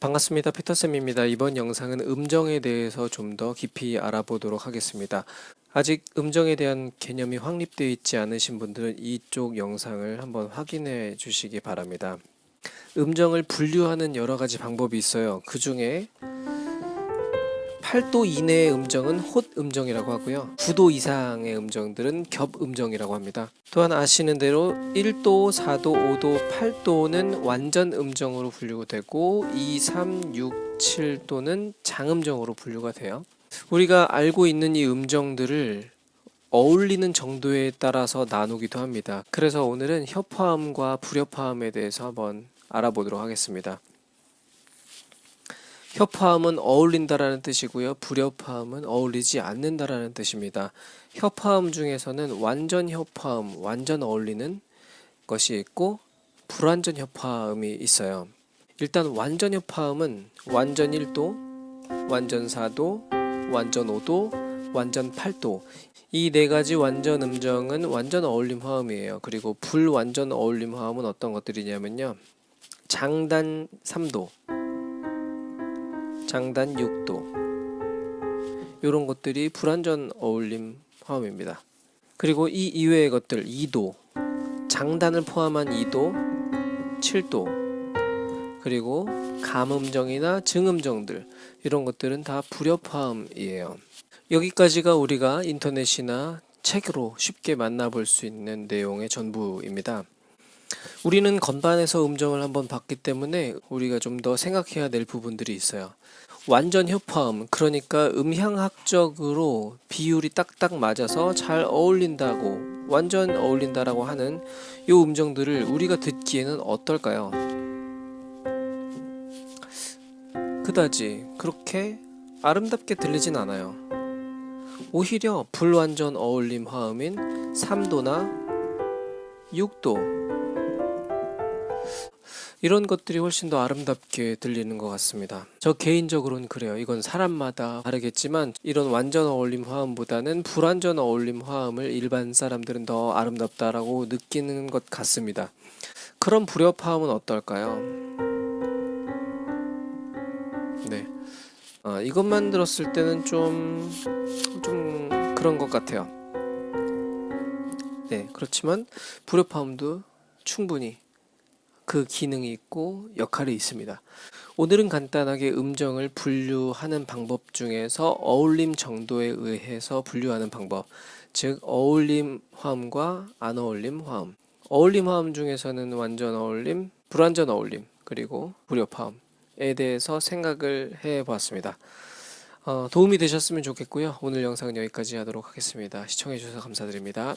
반갑습니다. 피터쌤입니다. 이번 영상은 음정에 대해서 좀 더 깊이 알아보도록 하겠습니다. 아직 음정에 대한 개념이 확립되어 있지 않으신 분들은 이쪽 영상을 한번 확인해 주시기 바랍니다. 음정을 분류하는 여러 가지 방법이 있어요. 그 중에 8도 이내의 음정은 홑 음정이라고 하고요. 9도 이상의 음정들은 겹 음정이라고 합니다. 또한 아시는 대로 1도, 4도, 5도, 8도는 완전 음정으로 분류가 되고 2, 3, 6, 7도는 장음정으로 분류가 돼요. 우리가 알고 있는 이 음정들을 어울리는 정도에 따라서 나누기도 합니다. 그래서 오늘은 협화음과 불협화음에 대해서 한번 알아보도록 하겠습니다. 협화음은 어울린다라는 뜻이고요. 불협화음은 어울리지 않는다라는 뜻입니다. 협화음 중에서는 완전 협화음, 완전 어울리는 것이 있고 불완전 협화음이 있어요. 일단 완전 협화음은 완전 1도, 완전 4도, 완전 5도, 완전 8도 이 네 가지 완전 음정은 완전 어울림 화음이에요. 그리고 불완전 어울림 화음은 어떤 것들이냐면요. 장단 3도, 장단 6도 이런 것들이 불완전 어울림 화음입니다. 그리고 이 이외의 것들 2도, 장단을 포함한 2도, 7도 그리고 감음정이나 증음정들 이런 것들은 다 불협화음이에요. 여기까지가 우리가 인터넷이나 책으로 쉽게 만나볼 수 있는 내용의 전부입니다. 우리는 건반에서 음정을 한번 봤기 때문에 우리가 좀 더 생각해야 될 부분들이 있어요. 완전 협화음, 그러니까 음향학적으로 비율이 딱딱 맞아서 잘 어울린다고, 완전 어울린다라고 하는 이 음정들을 우리가 듣기에는 어떨까요? 그다지 그렇게 아름답게 들리진 않아요. 오히려 불완전 어울림 화음인 3도나 6도 이런 것들이 훨씬 더 아름답게 들리는 것 같습니다. 저 개인적으로는 그래요. 이건 사람마다 다르겠지만 이런 완전 어울림 화음보다는 불완전 어울림 화음을 일반 사람들은 더 아름답다라고 느끼는 것 같습니다. 그런 불협 화음은 어떨까요? 네. 어, 이것만 들었을 때는 좀, 좀 그런 것 같아요. 네. 그렇지만 불협화음도 충분히 그 기능이 있고 역할이 있습니다. 오늘은 간단하게 음정을 분류하는 방법 중에서 어울림 정도에 의해서 분류하는 방법, 즉 어울림 화음과 안 어울림 화음. 어울림 화음 중에서는 완전 어울림, 불완전 어울림, 그리고 불협 화음에 대해서 생각을 해 보았습니다. 어, 도움이 되셨으면 좋겠고요. 오늘 영상은 여기까지 하도록 하겠습니다. 시청해 주셔서 감사드립니다.